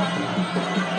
ハハハハ!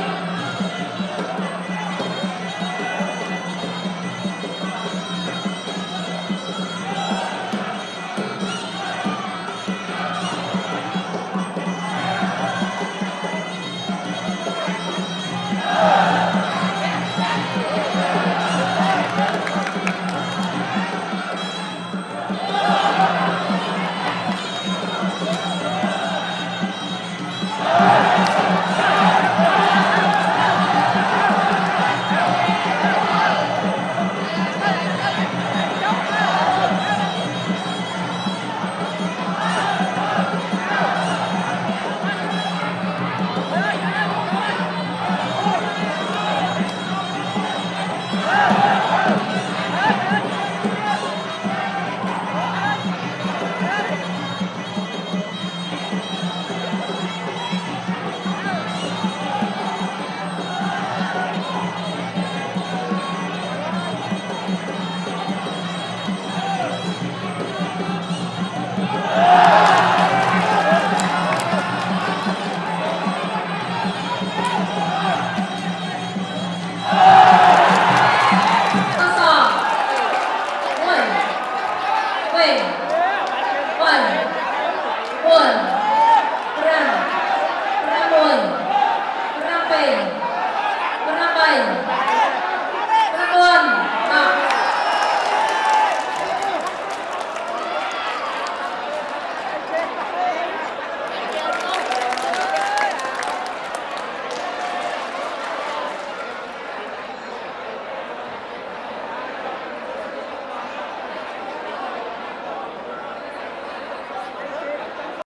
Pramun Pram Pramun Perapai Perapai